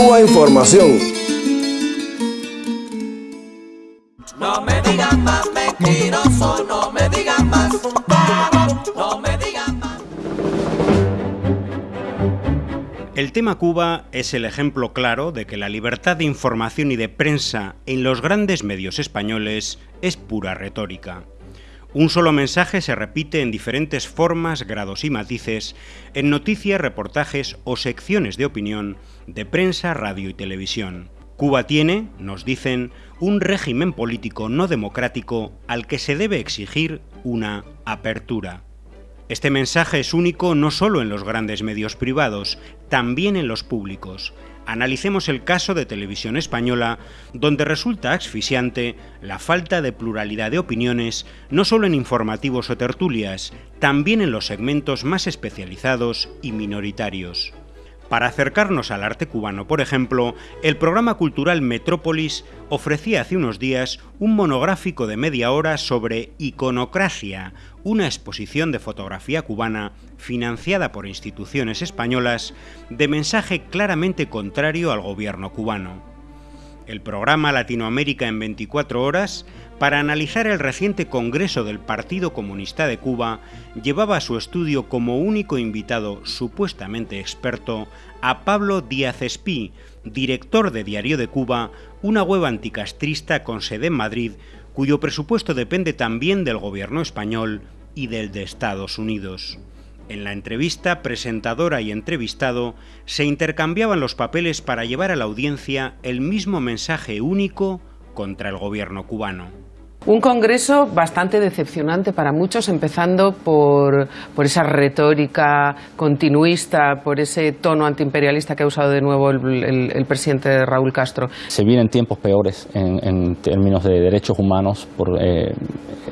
Cuba Información. No me digan más mentiroso, no me digan más, no me digan más. El tema Cuba es el ejemplo claro de que la libertad de información y de prensa en los grandes medios españoles es pura retórica. Un solo mensaje se repite en diferentes formas, grados y matices en noticias, reportajes o secciones de opinión de prensa, radio y televisión. Cuba tiene, nos dicen, un régimen político no democrático al que se debe exigir una apertura. Este mensaje es único no solo en los grandes medios privados, también en los públicos, analicemos el caso de Televisión Española, donde resulta asfixiante la falta de pluralidad de opiniones, no solo en informativos o tertulias, también en los segmentos más especializados y minoritarios. Para acercarnos al arte cubano, por ejemplo, el programa cultural Metrópolis ofrecía hace unos días un monográfico de media hora sobre iconocracia, una exposición de fotografía cubana financiada por instituciones españolas de mensaje claramente contrario al gobierno cubano. El programa Latinoamérica en 24 horas para analizar el reciente Congreso del Partido Comunista de Cuba, llevaba a su estudio como único invitado supuestamente experto a Pablo Díaz Espí, director de Diario de Cuba, una web anticastrista con sede en Madrid, cuyo presupuesto depende también del gobierno español y del de Estados Unidos. En la entrevista, presentadora y entrevistado se intercambiaban los papeles para llevar a la audiencia el mismo mensaje único contra el gobierno cubano. Un congreso bastante decepcionante para muchos, empezando por, esa retórica continuista, por ese tono antiimperialista que ha usado de nuevo el, presidente Raúl Castro. Se vienen tiempos peores en, términos de derechos humanos por eh,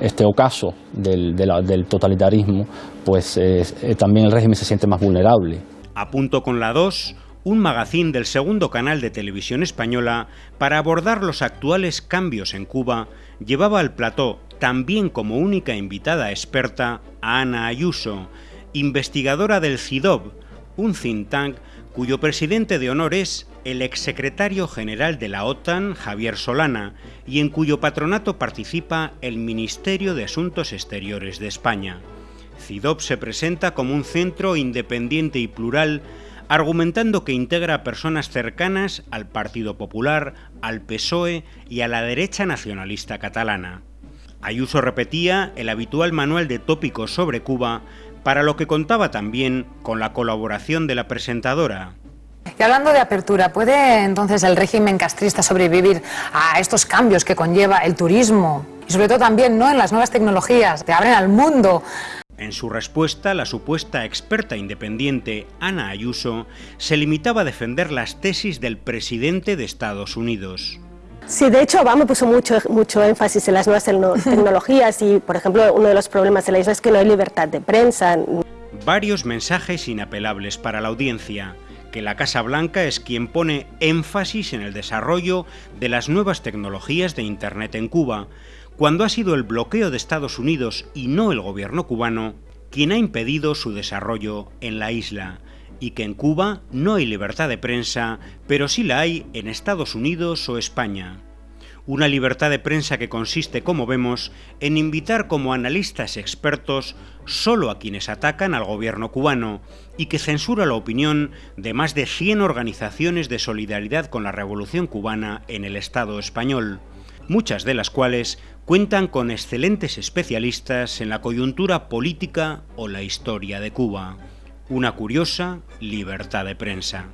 este ocaso del, totalitarismo, pues eh, también el régimen se siente más vulnerable. A punto con la 2 un magazín del segundo canal de televisión española para abordar los actuales cambios en Cuba, llevaba al plató, también como única invitada experta, a Ana Ayuso, investigadora del CIDOB, un think tank cuyo presidente de honor es el exsecretario general de la OTAN, Javier Solana, y en cuyo patronato participa el Ministerio de Asuntos Exteriores de España. CIDOB se presenta como un centro independiente y plural argumentando que integra a personas cercanas al Partido Popular, al PSOE y a la derecha nacionalista catalana. Ayuso repetía el habitual manual de tópicos sobre Cuba, para lo que contaba también con la colaboración de la presentadora. Y hablando de apertura, ¿puede entonces el régimen castrista sobrevivir a estos cambios que conlleva el turismo? Y sobre todo también ¿no? en las nuevas tecnologías que abren al mundo. En su respuesta, la supuesta experta independiente Ana Ayuso se limitaba a defender las tesis del presidente de Estados Unidos. Sí, de hecho Obama puso mucho, mucho énfasis en las nuevas tecnologías y, por ejemplo, uno de los problemas de la isla es que no hay libertad de prensa. Varios mensajes inapelables para la audiencia, que la Casa Blanca es quien pone énfasis en el desarrollo de las nuevas tecnologías de Internet en Cuba, cuando ha sido el bloqueo de Estados Unidos y no el gobierno cubano quien ha impedido su desarrollo en la isla, y que en Cuba no hay libertad de prensa, pero sí la hay en Estados Unidos o España. Una libertad de prensa que consiste, como vemos, en invitar como analistas expertos solo a quienes atacan al gobierno cubano y que censura la opinión de más de 100 organizaciones de solidaridad con la revolución cubana en el Estado español, muchas de las cuales cuentan con excelentes especialistas en la coyuntura política o la historia de Cuba. Una curiosa libertad de prensa.